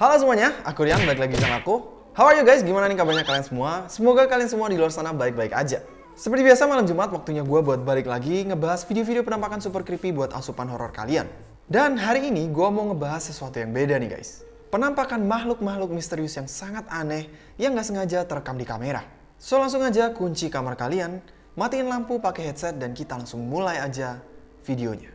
Halo semuanya, aku Rian, balik lagi sama aku. How are you guys? Gimana nih kabarnya kalian semua? Semoga kalian semua di luar sana baik-baik aja. Seperti biasa malam Jumat waktunya gue buat balik lagi ngebahas video-video penampakan super creepy buat asupan horor kalian. Dan hari ini gue mau ngebahas sesuatu yang beda nih guys. Penampakan makhluk-makhluk misterius yang sangat aneh yang gak sengaja terekam di kamera. So langsung aja kunci kamar kalian, matiin lampu pakai headset dan kita langsung mulai aja videonya.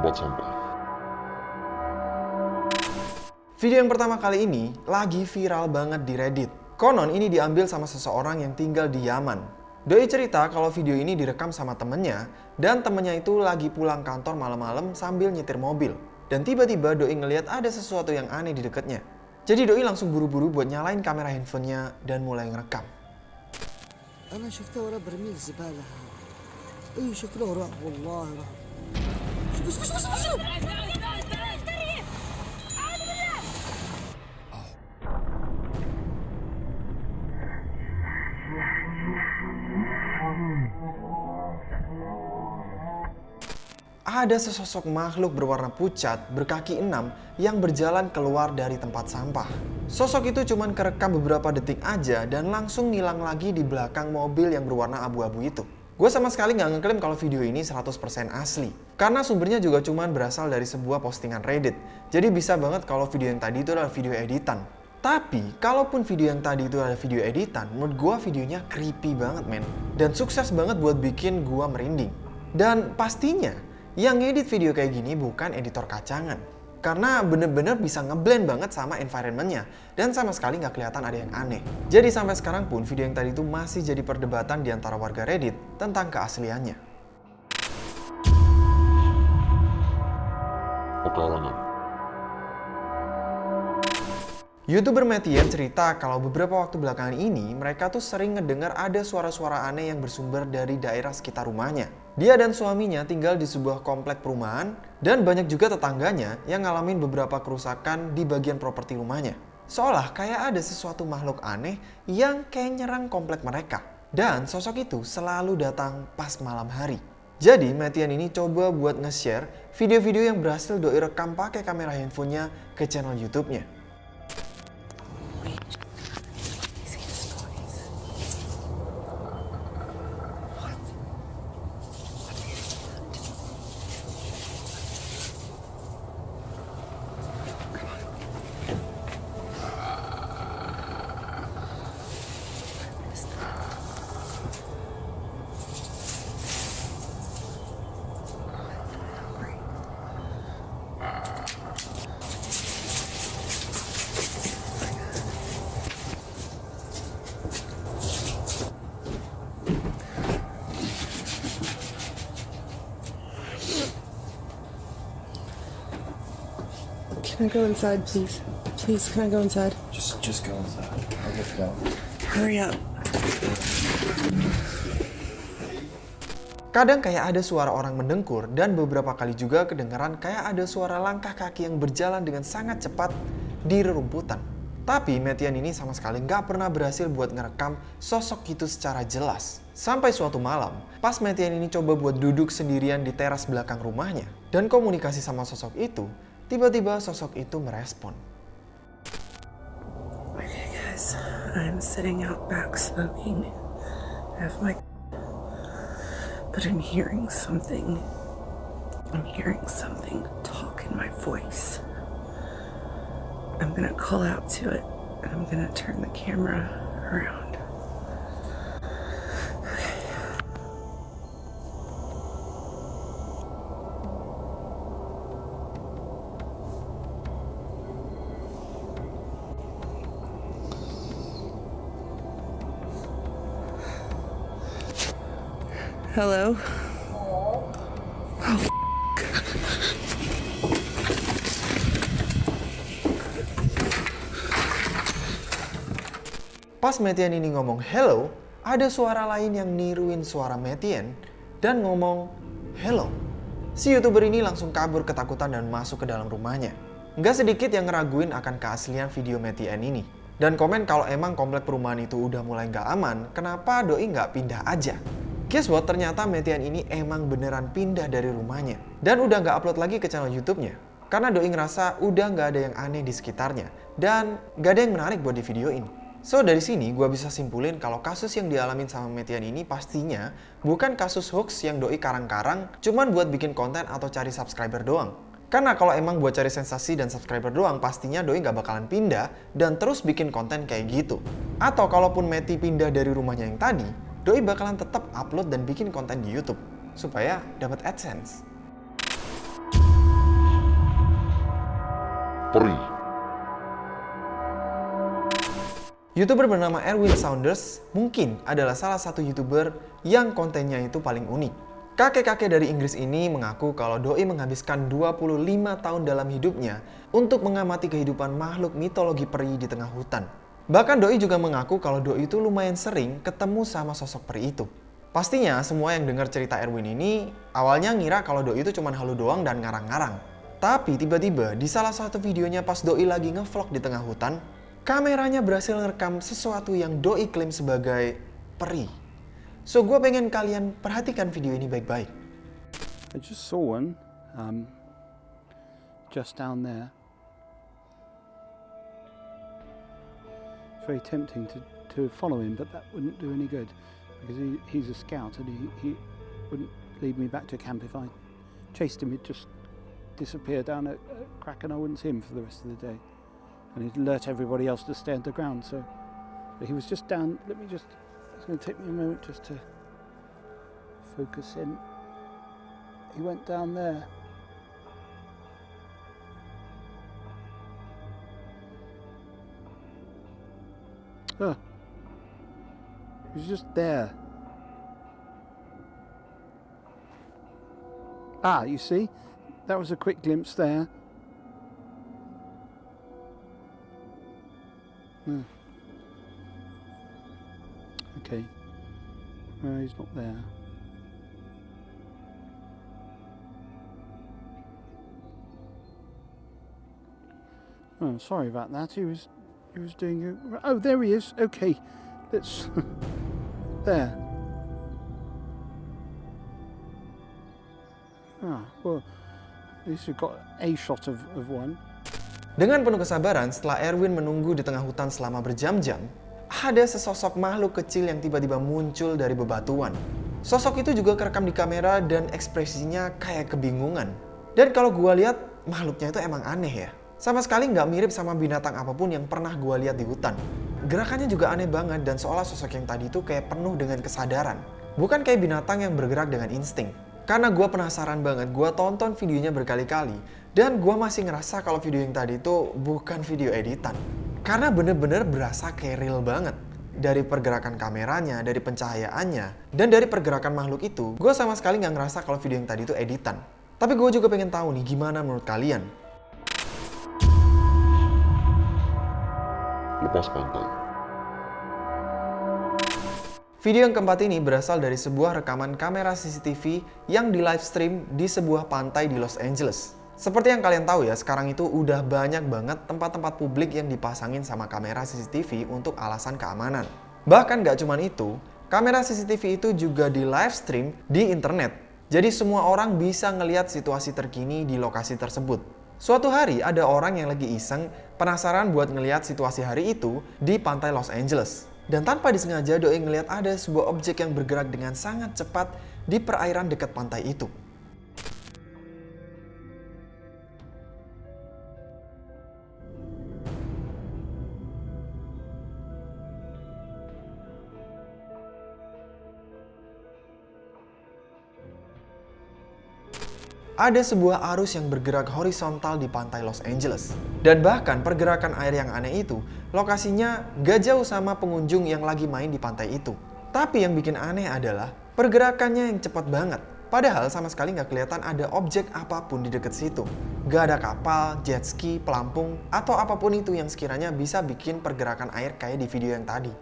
tempat sampah. Video yang pertama kali ini lagi viral banget di Reddit. Konon ini diambil sama seseorang yang tinggal di Yaman. Doi cerita kalau video ini direkam sama temennya dan temennya itu lagi pulang kantor malam-malam sambil nyetir mobil. Dan tiba-tiba Doi ngelihat ada sesuatu yang aneh di dekatnya. Jadi Doi langsung buru-buru buat nyalain kamera handphonenya dan mulai ngerekam. انا شفته ورا برميل زباله اي شكله راح والله راح ada sesosok makhluk berwarna pucat berkaki enam yang berjalan keluar dari tempat sampah. Sosok itu cuma kerekam beberapa detik aja dan langsung ngilang lagi di belakang mobil yang berwarna abu-abu itu. Gue sama sekali nggak ngeklaim kalau video ini 100% asli. Karena sumbernya juga cuman berasal dari sebuah postingan Reddit. Jadi bisa banget kalau video yang tadi itu adalah video editan. Tapi, kalaupun video yang tadi itu adalah video editan, menurut gue videonya creepy banget men. Dan sukses banget buat bikin gue merinding. Dan pastinya, yang ngedit video kayak gini bukan editor kacangan. Karena bener-bener bisa ngeblend banget sama environmentnya dan sama sekali nggak kelihatan ada yang aneh. Jadi sampai sekarang pun video yang tadi itu masih jadi perdebatan di antara warga Reddit tentang keasliannya. Pekarangan. Youtuber Metian cerita kalau beberapa waktu belakangan ini mereka tuh sering ngedengar ada suara-suara aneh yang bersumber dari daerah sekitar rumahnya. Dia dan suaminya tinggal di sebuah komplek perumahan dan banyak juga tetangganya yang ngalamin beberapa kerusakan di bagian properti rumahnya. Seolah kayak ada sesuatu makhluk aneh yang kayak nyerang komplek mereka. Dan sosok itu selalu datang pas malam hari. Jadi Metian ini coba buat nge-share video-video yang berhasil doi rekam pakai kamera handphonenya ke channel YouTube-nya. Can I go inside, please? Please, can I go inside? Just, just go inside. I'll get you out. Hurry up. Kadang kayak ada suara orang mendengkur dan beberapa kali juga kedengaran kayak ada suara langkah kaki yang berjalan dengan sangat cepat di rerumputan. Tapi Metian ini sama sekali nggak pernah berhasil buat ngerekam sosok itu secara jelas. Sampai suatu malam, pas Metian ini coba buat duduk sendirian di teras belakang rumahnya dan komunikasi sama sosok itu, tiba-tiba sosok itu merespon. Okay, guys, I'm sitting out back smoking. I have my. But I'm hearing something. I'm hearing something talk in my voice. I'm gonna call out to it and I'm gonna turn the camera around. Hello? Pas Metian ini ngomong hello, ada suara lain yang niruin suara Metian dan ngomong hello. Si youtuber ini langsung kabur ketakutan dan masuk ke dalam rumahnya. Nggak sedikit yang ngeraguin akan keaslian video Metian ini. Dan komen kalau emang komplek perumahan itu udah mulai nggak aman, kenapa Doi nggak pindah aja? Guess what? Ternyata Metian ini emang beneran pindah dari rumahnya. Dan udah nggak upload lagi ke channel YouTube-nya. Karena Doi ngerasa udah nggak ada yang aneh di sekitarnya. Dan nggak ada yang menarik buat di video ini. So dari sini gue bisa simpulin kalau kasus yang dialamin sama Metian ini pastinya bukan kasus hoax yang Doi karang-karang cuman buat bikin konten atau cari subscriber doang. Karena kalau emang buat cari sensasi dan subscriber doang, pastinya Doi nggak bakalan pindah dan terus bikin konten kayak gitu. Atau kalaupun Meti pindah dari rumahnya yang tadi, Doi bakalan tetap upload dan bikin konten di YouTube supaya dapat AdSense. Peri. YouTuber bernama Erwin Saunders mungkin adalah salah satu YouTuber yang kontennya itu paling unik. Kakek-kakek dari Inggris ini mengaku kalau Doi menghabiskan 25 tahun dalam hidupnya untuk mengamati kehidupan makhluk mitologi peri di tengah hutan. Bahkan Doi juga mengaku kalau Doi itu lumayan sering ketemu sama sosok peri itu. Pastinya semua yang dengar cerita Erwin ini awalnya ngira kalau Doi itu cuma halu doang dan ngarang-ngarang. Tapi tiba-tiba di salah satu videonya pas Doi lagi ngevlog di tengah hutan, kameranya berhasil ngerekam sesuatu yang Doi klaim sebagai peri. So gue pengen kalian perhatikan video ini baik-baik. I just saw one um, just down there. Very tempting to, to follow him, but that wouldn't do any good because he, he's a scout and he, he wouldn't lead me back to camp if I chased him. He'd just disappear down a, a crack and I wouldn't see him for the rest of the day. And he'd alert everybody else to stay underground. So but he was just down. Let me just. It's going to take me a moment just to focus in. He went down there. He was just there. Ah, you see? That was a quick glimpse there. Hmm. Okay. No, he's not there. Oh, sorry about that. He was, he was doing. Oh, there he is. Okay, let's. there. Ah, well, at least we've got a shot of, of one. Dengan penuh kesabaran, setelah Erwin menunggu di tengah hutan selama berjam-jam, ada sesosok makhluk kecil yang tiba-tiba muncul dari bebatuan. Sosok itu juga kerekam di kamera dan ekspresinya kayak kebingungan. Dan kalau gua lihat, makhluknya itu emang aneh ya. Sama sekali nggak mirip sama binatang apa pun yang pernah gua lihat di hutan. Gerakannya juga aneh banget dan seolah sosok yang tadi itu kayak penuh dengan kesadaran. Bukan kayak binatang yang bergerak dengan insting. Karena gue penasaran banget, gue tonton videonya berkali-kali. Dan gue masih ngerasa kalau video yang tadi itu bukan video editan. Karena bener-bener berasa kayak real banget. Dari pergerakan kameranya, dari pencahayaannya, dan dari pergerakan makhluk itu, gue sama sekali nggak ngerasa kalau video yang tadi itu editan. Tapi gue juga pengen tahu nih gimana menurut kalian. Lepas pantai. Video yang keempat ini berasal dari sebuah rekaman kamera CCTV yang di live stream di sebuah pantai di Los Angeles. Seperti yang kalian tahu ya, sekarang itu udah banyak banget tempat-tempat publik yang dipasangin sama kamera CCTV untuk alasan keamanan. Bahkan gak cuman itu, kamera CCTV itu juga di live stream di internet. Jadi semua orang bisa ngeliat situasi terkini di lokasi tersebut. Suatu hari ada orang yang lagi iseng penasaran buat ngeliat situasi hari itu di pantai Los Angeles. Dan tanpa disengaja Doi ngeliat ada sebuah objek yang bergerak dengan sangat cepat di perairan dekat pantai itu. Ada sebuah arus yang bergerak horizontal di pantai Los Angeles. Dan bahkan pergerakan air yang aneh itu, lokasinya gak jauh sama pengunjung yang lagi main di pantai itu. Tapi yang bikin aneh adalah pergerakannya yang cepat banget. Padahal sama sekali nggak kelihatan ada objek apa pun di dekat situ. Gak ada kapal, jet ski, pelampung, atau apa pun itu yang sekiranya bisa bikin pergerakan air kayak di video yang tadi.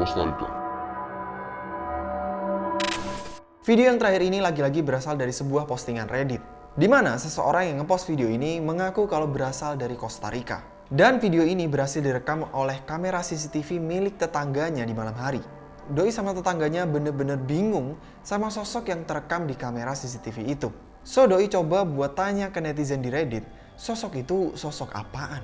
Costa Rica. Video yang terakhir ini lagi-lagi berasal dari sebuah postingan Reddit. Di mana seseorang yang ngepost video ini mengaku kalau berasal dari Costa Rica. Dan video ini berhasil direkam oleh kamera CCTV milik tetangganya di malam hari. Doi sama tetangganya bener-bener bingung sama sosok yang terekam di kamera CCTV itu. So Doi coba buat tanya ke netizen di Reddit, sosok itu sosok apaan?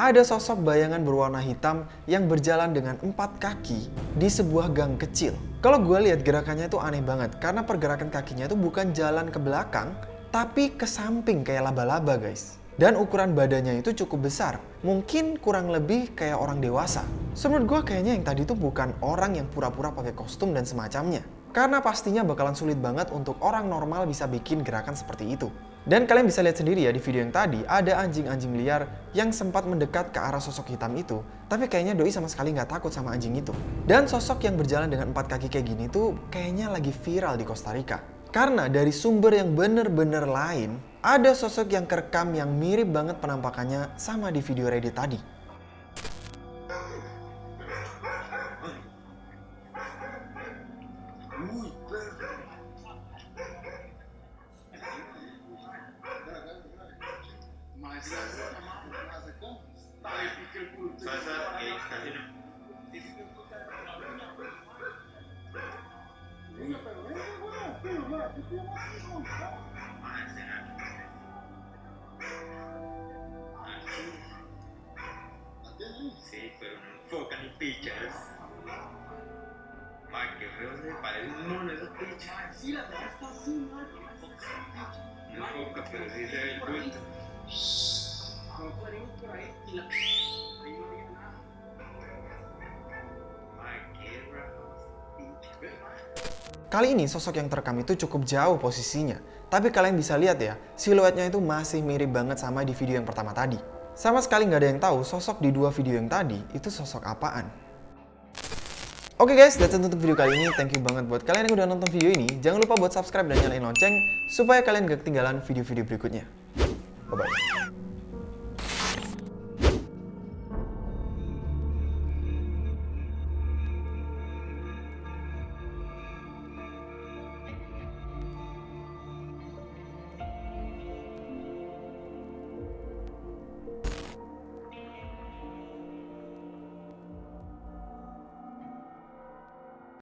Ada sosok bayangan berwarna hitam yang berjalan dengan empat kaki di sebuah gang kecil. Kalau gue lihat gerakannya itu aneh banget karena pergerakan kakinya itu bukan jalan ke belakang, tapi ke samping kayak laba-laba guys. Dan ukuran badannya itu cukup besar, mungkin kurang lebih kayak orang dewasa. Menurut gue kayaknya yang tadi itu bukan orang yang pura-pura pakai kostum dan semacamnya. Karena pastinya bakalan sulit banget untuk orang normal bisa bikin gerakan seperti itu. Dan kalian bisa lihat sendiri ya di video yang tadi, ada anjing-anjing liar yang sempat mendekat ke arah sosok hitam itu. Tapi kayaknya Doi sama sekali nggak takut sama anjing itu. Dan sosok yang berjalan dengan empat kaki kayak gini tuh kayaknya lagi viral di Costa Rica. Karena dari sumber yang bener-bener lain, ada sosok yang kerekam yang mirip banget penampakannya sama di video Reddit tadi. Sí, pero no enfocan ni pichas. Ma, que feo se parece un mono esas pichas. Sí, la verdad está así, ma. No enfoca, pero sí se ve el bulto. No ponemos por ahí y la... Kali ini sosok yang terekam itu cukup jauh posisinya. Tapi kalian bisa lihat ya, siluetnya itu masih mirip banget sama di video yang pertama tadi. Sama sekali nggak ada yang tahu sosok di dua video yang tadi itu sosok apaan. Oke guys, that's it untuk video kali ini. Thank you banget buat kalian yang udah nonton video ini. Jangan lupa buat subscribe dan nyalain lonceng supaya kalian gak ketinggalan video-video berikutnya. Bye-bye.